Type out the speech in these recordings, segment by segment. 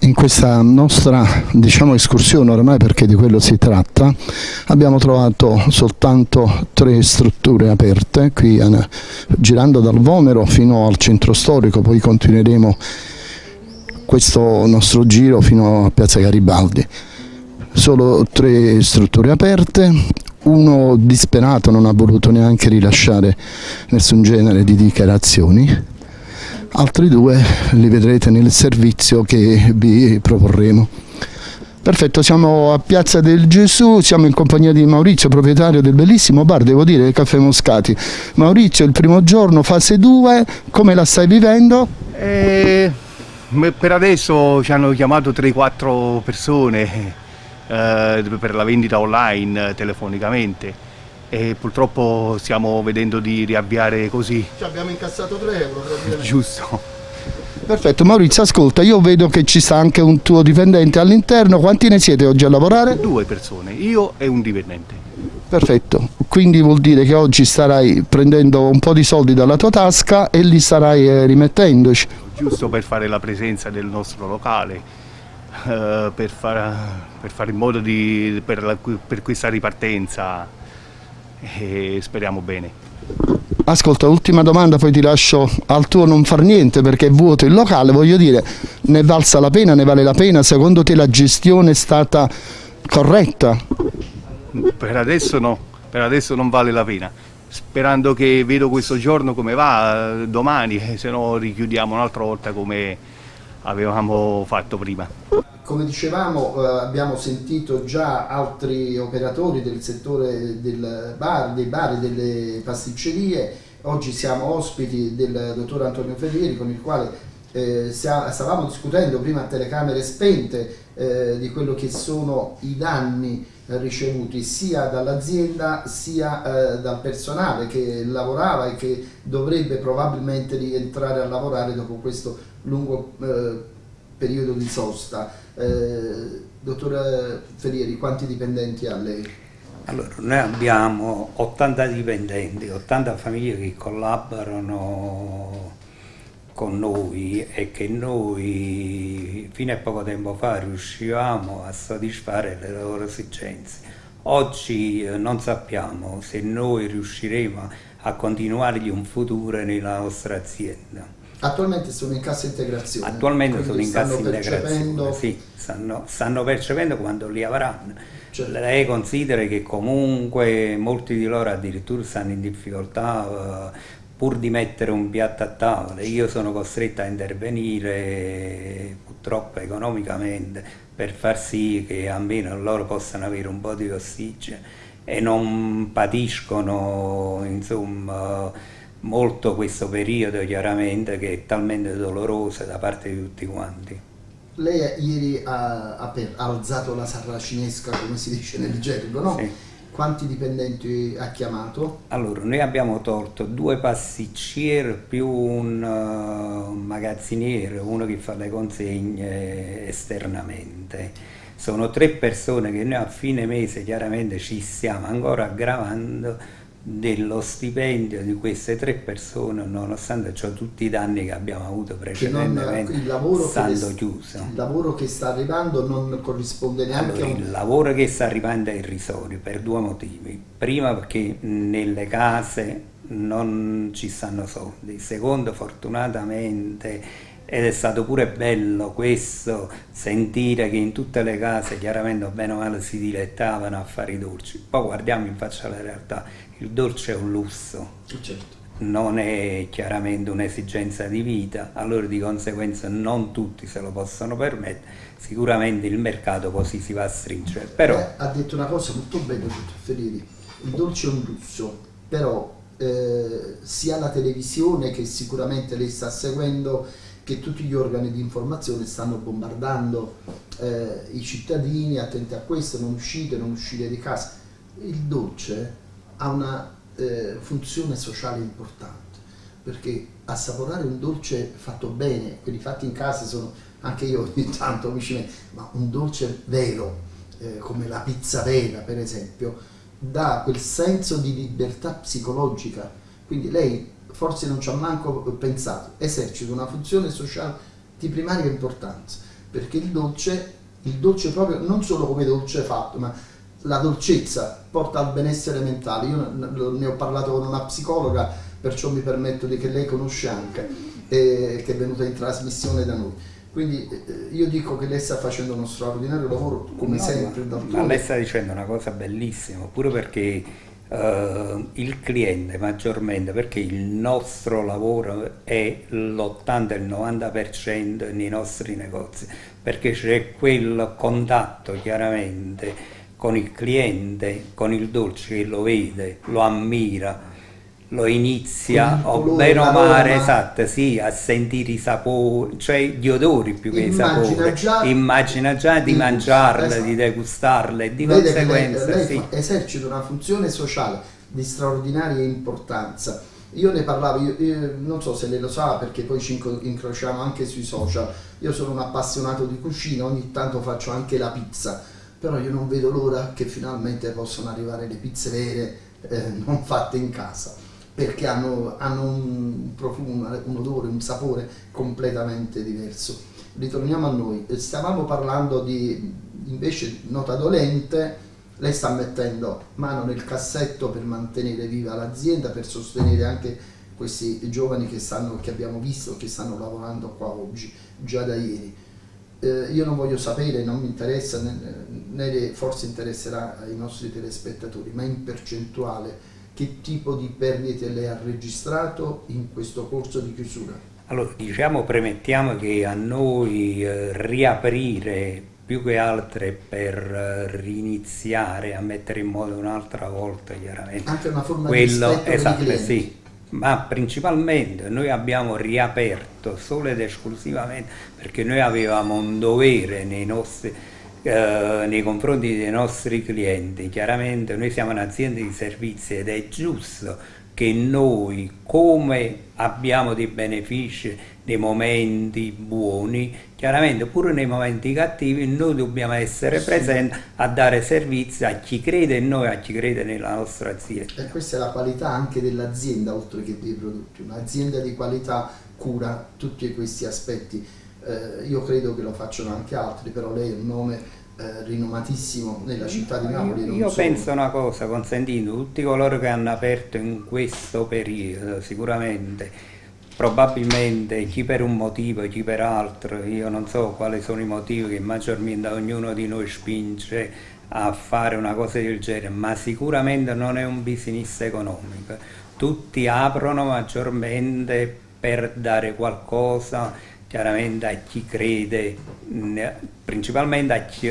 In questa nostra diciamo, escursione, ormai perché di quello si tratta, abbiamo trovato soltanto tre strutture aperte, qui eh, girando dal Vomero fino al centro storico, poi continueremo questo nostro giro fino a Piazza Garibaldi. Solo tre strutture aperte, uno disperato non ha voluto neanche rilasciare nessun genere di dichiarazioni altri due li vedrete nel servizio che vi proporremo. Perfetto, siamo a Piazza del Gesù, siamo in compagnia di Maurizio, proprietario del bellissimo bar, devo dire, Caffè Moscati. Maurizio, il primo giorno, fase 2, come la stai vivendo? Eh, per adesso ci hanno chiamato 3-4 persone per la vendita online telefonicamente e purtroppo stiamo vedendo di riavviare così. Ci abbiamo incassato 3 euro praticamente. Giusto. Perfetto, Maurizio ascolta, io vedo che ci sta anche un tuo dipendente all'interno, quanti ne siete oggi a lavorare? Due persone, io e un dipendente. Perfetto, quindi vuol dire che oggi starai prendendo un po' di soldi dalla tua tasca e li starai eh, rimettendoci. Giusto per fare la presenza del nostro locale, eh, per, far, per, fare in modo di, per, la, per questa ripartenza e speriamo bene. Ascolta, ultima domanda, poi ti lascio al tuo non far niente perché è vuoto il locale, voglio dire, ne valsa la pena, ne vale la pena? Secondo te la gestione è stata corretta? Per adesso no, per adesso non vale la pena. Sperando che vedo questo giorno come va, domani, eh, se no richiudiamo un'altra volta come avevamo fatto prima. Come dicevamo eh, abbiamo sentito già altri operatori del settore del bar, dei bar e delle pasticcerie, oggi siamo ospiti del dottor Antonio Ferrieri con il quale eh, stavamo discutendo prima a telecamere spente eh, di quello che sono i danni ricevuti sia dall'azienda sia eh, dal personale che lavorava e che dovrebbe probabilmente rientrare a lavorare dopo questo lungo eh, periodo di sosta. Eh, dottore Ferrieri, quanti dipendenti ha lei? Allora, noi abbiamo 80 dipendenti, 80 famiglie che collaborano con noi e che noi fino a poco tempo fa riuscivamo a soddisfare le loro esigenze. Oggi eh, non sappiamo se noi riusciremo a continuargli un futuro nella nostra azienda. Attualmente sono in cassa integrazione. Attualmente sono in cassa integrazione, sì, stanno, stanno, percependo quando li avranno. Certo. Lei considera che comunque molti di loro addirittura stanno in difficoltà uh, pur di mettere un piatto a tavola. Io sono costretto a intervenire purtroppo economicamente per far sì che almeno loro possano avere un po' di ossigeno e non patiscono insomma molto questo periodo chiaramente che è talmente doloroso da parte di tutti quanti. Lei ieri ha, ha alzato la sarracinesca come si dice nel gergo, no? Sì. Quanti dipendenti ha chiamato? Allora, noi abbiamo tolto due pasticceri più un uh, magazziniere, uno che fa le consegne esternamente. Sono tre persone che noi a fine mese chiaramente ci stiamo ancora aggravando dello stipendio di queste tre persone nonostante ciò tutti i danni che abbiamo avuto precedentemente il lavoro stando che chiuso. il lavoro che sta arrivando non corrisponde neanche allora, a un... il lavoro che sta arrivando è irrisorio per due motivi. Prima perché nelle case non ci stanno soldi. Secondo fortunatamente ed è stato pure bello questo sentire che in tutte le case chiaramente bene o male si dilettavano a fare i dolci. Poi guardiamo in faccia la realtà. Il dolce è un lusso, certo. non è chiaramente un'esigenza di vita, allora di conseguenza non tutti se lo possono permettere, sicuramente il mercato così si va a stringere. Però... Eh, ha detto una cosa molto bella, dottor Ferrieri, il dolce è un lusso, però eh, sia la televisione che sicuramente lei sta seguendo che tutti gli organi di informazione stanno bombardando eh, i cittadini, attenti a questo, non uscite, non uscire di casa. Il dolce ha una eh, funzione sociale importante perché assaporare un dolce fatto bene, quelli fatti in casa sono anche io ogni tanto mi ci metto, ma un dolce vero, eh, come la pizza vera per esempio, dà quel senso di libertà psicologica. Quindi lei forse non ci ha manco pensato, esercita una funzione sociale di primaria importanza, perché il dolce, il dolce proprio non solo come dolce fatto, ma la dolcezza porta al benessere mentale. Io ne ho parlato con una psicologa, perciò mi permetto di che lei conosce anche, eh, che è venuta in trasmissione da noi. Quindi eh, io dico che lei sta facendo uno straordinario lavoro, come no, sempre. Ma, ma lei sta dicendo una cosa bellissima, pure perché uh, il cliente maggiormente, perché il nostro lavoro è l'80 il 90% nei nostri negozi, perché c'è quel contatto chiaramente con il cliente, con il dolce che lo vede, lo ammira, lo inizia o bene o male esatto, sì, a sentire i sapori, cioè gli odori più che i sapori. Già, immagina già di, di mangiarle, esatto. di degustarle e di Vede conseguenza. Lei, lei sì. esercita una funzione sociale di straordinaria importanza. Io ne parlavo, io, io, non so se lei lo sa perché poi ci incrociamo anche sui social, io sono un appassionato di cucina, ogni tanto faccio anche la pizza però io non vedo l'ora che finalmente possano arrivare le pizze vere eh, non fatte in casa perché hanno, hanno un profumo, un odore, un sapore completamente diverso. Ritorniamo a noi, stavamo parlando di invece nota dolente, lei sta mettendo mano nel cassetto per mantenere viva l'azienda, per sostenere anche questi giovani che, stanno, che abbiamo visto che stanno lavorando qua oggi, già da ieri eh, io non voglio sapere, non mi interessa, né, né forse interesserà ai nostri telespettatori, ma in percentuale che tipo di perdite lei ha registrato in questo corso di chiusura? Allora, diciamo, premettiamo che a noi eh, riaprire più che altre per eh, riniziare a mettere in moto un'altra volta chiaramente anche una forma quello, di esatto, sì, ma principalmente noi abbiamo riaperto solo ed esclusivamente perché noi avevamo un dovere nei, nostri, eh, nei confronti dei nostri clienti. Chiaramente noi siamo un'azienda di servizi ed è giusto che noi, come abbiamo dei benefici nei momenti buoni, chiaramente pure nei momenti cattivi, noi dobbiamo essere sì. presenti a dare servizi a chi crede in noi, a chi crede nella nostra azienda. E questa è la qualità anche dell'azienda, oltre che dei prodotti. Un'azienda di qualità cura tutti questi aspetti. Eh, io credo che lo facciano anche altri, però lei è un nome eh, rinomatissimo nella città di Napoli. Io, io penso una cosa, consentendo, tutti coloro che hanno aperto in questo periodo, sicuramente, probabilmente chi per un motivo, chi per altro, io non so quali sono i motivi che maggiormente ognuno di noi spinge a fare una cosa del genere, ma sicuramente non è un business economico. Tutti aprono maggiormente per dare qualcosa chiaramente a chi crede, principalmente a chi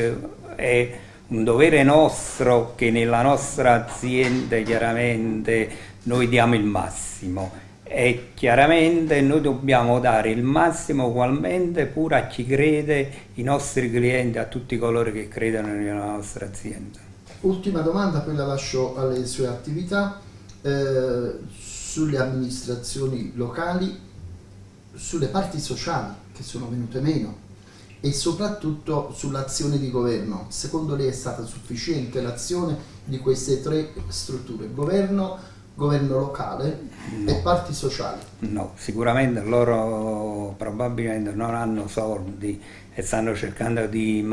è un dovere nostro che nella nostra azienda chiaramente noi diamo il massimo e chiaramente noi dobbiamo dare il massimo ugualmente pure a chi crede, i nostri clienti, a tutti coloro che credono nella nostra azienda. Ultima domanda, poi la lascio alle sue attività. Eh, sulle amministrazioni locali sulle parti sociali che sono venute meno e soprattutto sull'azione di governo. Secondo lei è stata sufficiente l'azione di queste tre strutture, governo, governo locale no. e parti sociali? No, sicuramente loro probabilmente non hanno soldi e stanno cercando di,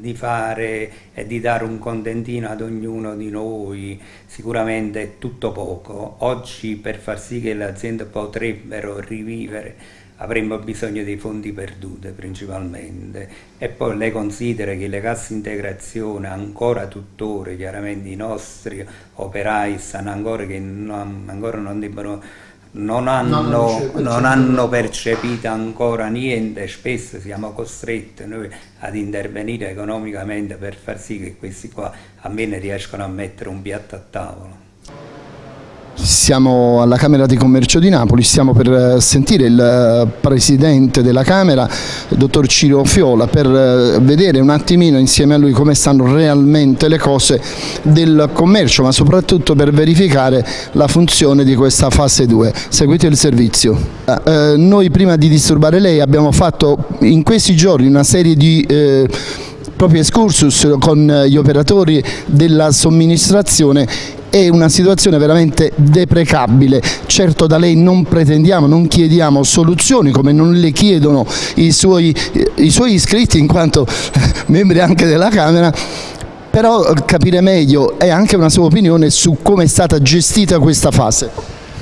di, fare e di dare un contentino ad ognuno di noi, sicuramente è tutto poco. Oggi per far sì che le aziende potrebbero rivivere avremmo bisogno dei fondi perduti principalmente. E poi lei considera che le casse integrazione ancora tuttora chiaramente i nostri operai stanno ancora che non, ancora non debbono non hanno, non, non hanno percepito ancora niente, spesso siamo costretti noi ad intervenire economicamente per far sì che questi qua almeno riescano a mettere un piatto a tavola. Siamo alla Camera di Commercio di Napoli, stiamo per eh, sentire il eh, Presidente della Camera, il Dottor Ciro Fiola, per eh, vedere un attimino insieme a lui come stanno realmente le cose del commercio, ma soprattutto per verificare la funzione di questa fase 2. Seguite il servizio. Eh, noi prima di disturbare lei abbiamo fatto in questi giorni una serie di... Eh, proprio excursus con gli operatori della somministrazione è una situazione veramente deprecabile. Certo da lei non pretendiamo, non chiediamo soluzioni come non le chiedono i suoi, i suoi iscritti in quanto membri anche della Camera, però capire meglio e anche una sua opinione su come è stata gestita questa fase.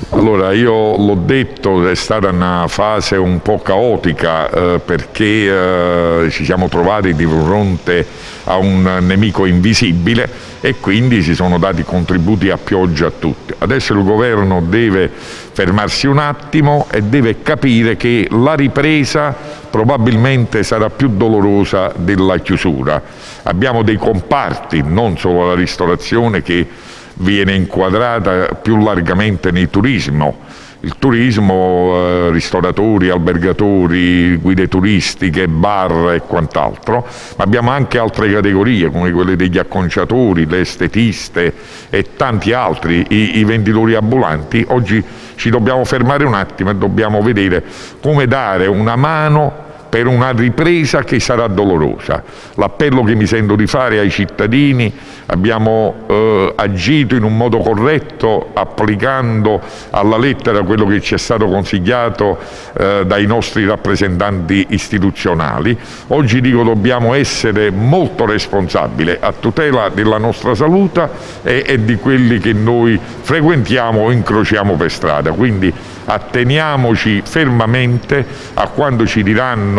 Allora, io l'ho detto, è stata una fase un po' caotica eh, perché eh, ci siamo trovati di fronte a un nemico invisibile e quindi si sono dati contributi a pioggia a tutti. Adesso il governo deve fermarsi un attimo e deve capire che la ripresa probabilmente sarà più dolorosa della chiusura. Abbiamo dei comparti, non solo la ristorazione, che viene inquadrata più largamente nel turismo. Il turismo, eh, ristoratori, albergatori, guide turistiche, bar e quant'altro, ma abbiamo anche altre categorie come quelle degli acconciatori, le estetiste e tanti altri, i, i venditori ambulanti. Oggi ci dobbiamo fermare un attimo e dobbiamo vedere come dare una mano per una ripresa che sarà dolorosa. L'appello che mi sento di fare ai cittadini, abbiamo eh, agito in un modo corretto applicando alla lettera quello che ci è stato consigliato eh, dai nostri rappresentanti istituzionali. Oggi dico dobbiamo essere molto responsabili a tutela della nostra salute e, e di quelli che noi frequentiamo o incrociamo per strada. Quindi atteniamoci fermamente a quando ci diranno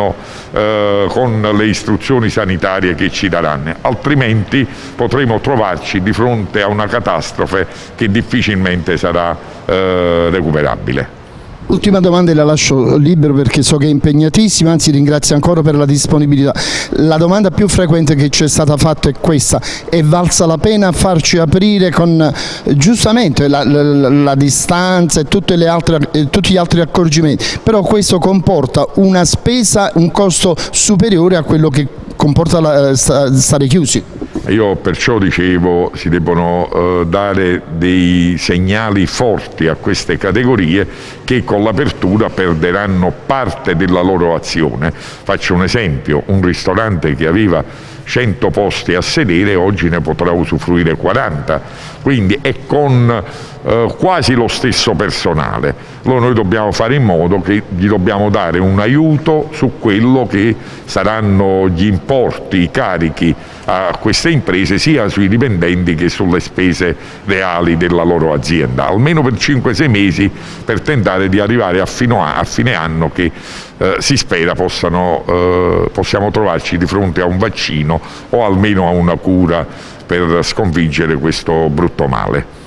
eh, con le istruzioni sanitarie che ci daranno, altrimenti potremo trovarci di fronte a una catastrofe che difficilmente sarà eh, recuperabile. Ultima domanda e la lascio libero perché so che è impegnatissima, anzi ringrazio ancora per la disponibilità. La domanda più frequente che ci è stata fatta è questa, è valsa la pena farci aprire con giustamente la, la, la distanza e altre, tutti gli altri accorgimenti, però questo comporta una spesa, un costo superiore a quello che comporta la, stare chiusi. Io perciò dicevo si debbono eh, dare dei segnali forti a queste categorie che con l'apertura perderanno parte della loro azione. Faccio un esempio, un ristorante che aveva 100 posti a sedere oggi ne potrà usufruire 40, quindi è con eh, quasi lo stesso personale. Allora noi dobbiamo fare in modo che gli dobbiamo dare un aiuto su quello che saranno gli importi, i carichi a queste imprese sia sui dipendenti che sulle spese reali della loro azienda, almeno per 5-6 mesi per tentare di arrivare a, fine anno che eh, si spera possano, eh, possiamo trovarci di fronte a un vaccino o almeno a una cura per sconfiggere questo brutto male.